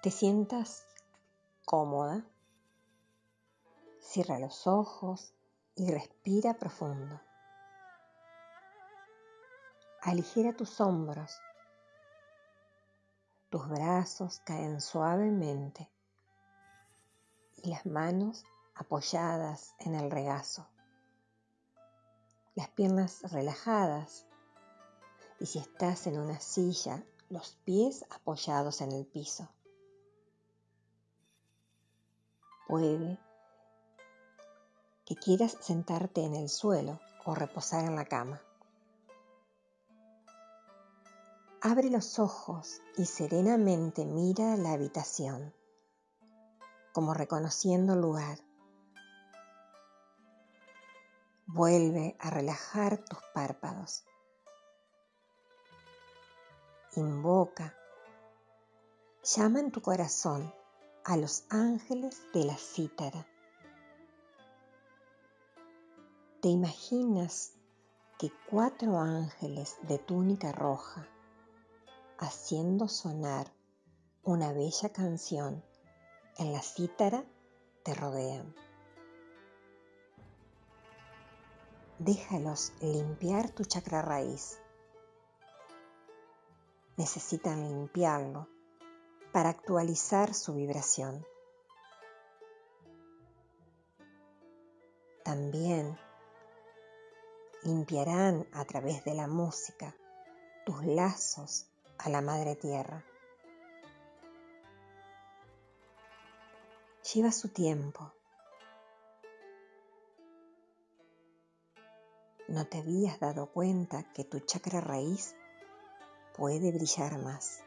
te sientas cómoda, cierra los ojos y respira profundo. Aligera tus hombros. Tus brazos caen suavemente y las manos apoyadas en el regazo. Las piernas relajadas y si estás en una silla, los pies apoyados en el piso. Puede que quieras sentarte en el suelo o reposar en la cama. Abre los ojos y serenamente mira la habitación, como reconociendo el lugar. Vuelve a relajar tus párpados. Invoca. Llama en tu corazón a los ángeles de la cítara. ¿Te imaginas que cuatro ángeles de túnica roja, haciendo sonar una bella canción en la cítara, te rodean? Déjalos limpiar tu chakra raíz. Necesitan limpiarlo para actualizar su vibración. También limpiarán a través de la música tus lazos a la Madre Tierra. Lleva su tiempo. No te habías dado cuenta que tu chakra raíz puede brillar más.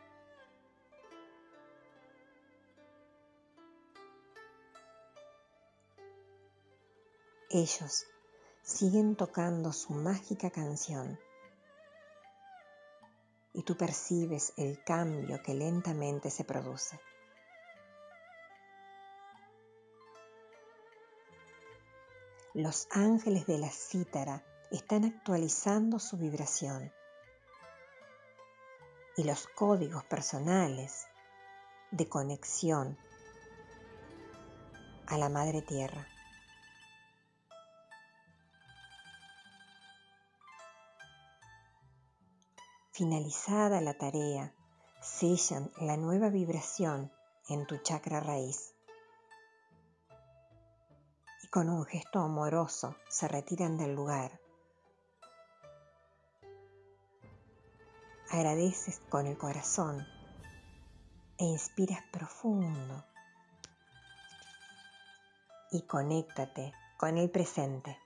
Ellos siguen tocando su mágica canción y tú percibes el cambio que lentamente se produce. Los ángeles de la cítara están actualizando su vibración y los códigos personales de conexión a la Madre Tierra. Finalizada la tarea, sellan la nueva vibración en tu chakra raíz. Y con un gesto amoroso se retiran del lugar. Agradeces con el corazón e inspiras profundo y conéctate con el presente.